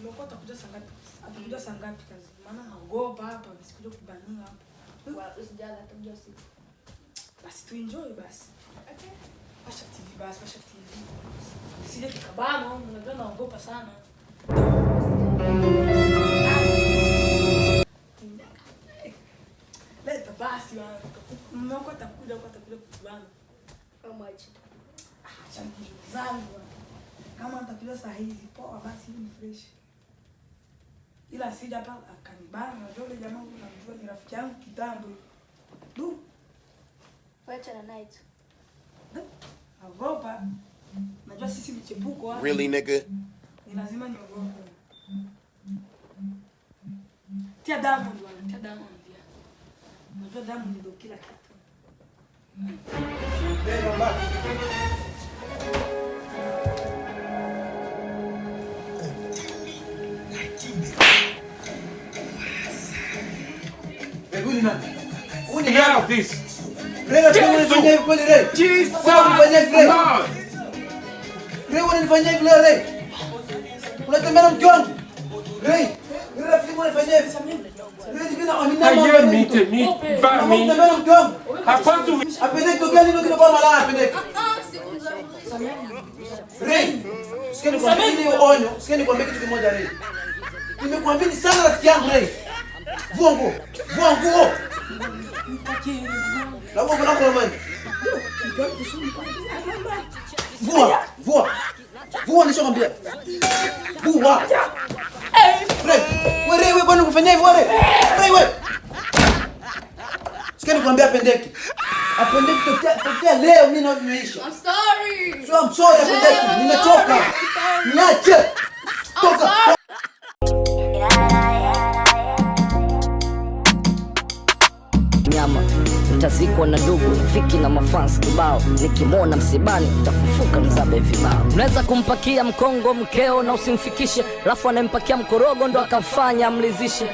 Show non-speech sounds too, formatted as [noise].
Umekuwa utakuja saa ngapi? Atakuja saa ngapi kazi? Maana naogopa hapa nisikuja kubaniwa hapa. Usijali atakuja usiku. Basi tuenjoy basi. Washa TV basi, TV. Kikabano, unajua naogopa sana. [laughs] Leta basi bana. Wako atakuja atakuja kubana. How much? Ah, zangu. Kama atakuja saa hizi poa basi ni fresh. Ila sija hapa akanibana, unajua yule jamaa unamjua ni rafiki yangu kitambo. Du, Wacha na night. Ogopa. Najua sisi michepuko hapa. Really, nigga? Ni lazima niogope. Tia Diamond bwana, tia Diamond pia. Najua Diamond ndio kila kitu. Huyu ni nani? Huyu ni Get out this. Hivi kweli? Jesus hivi. Unanifanyia hivi Unatembea na mke wangu? Rafiki hivi? Mite ba mi. na mke wangu? Tokea sikia nikwambie onyo, sikia nikwambie kitu kimoja Ray. Nimekuamini sana rafiki yangu Ray. Vua nguo, vua nguo. La nguo lako la mani. Vua, vua. Vua nishakwambia. Vua. Wewe wewe bwana kufanya hivyo wewe. Wewe. Sikia nikwambia pendeki. Apendeki tokea tokea leo mimi na vimeisha. I'm sorry. So I'm sorry apendeki. Nimechoka. Niache. Toka. Nyama utazikwa na ndugu fiki na mafans kibao. Nikimwona msibani utafufuka mzabe vibao. Unaweza kumpakia mkongo mkeo na usimfikishe. Alafu anayempakia mkorogo ndo akamfanya amlizishe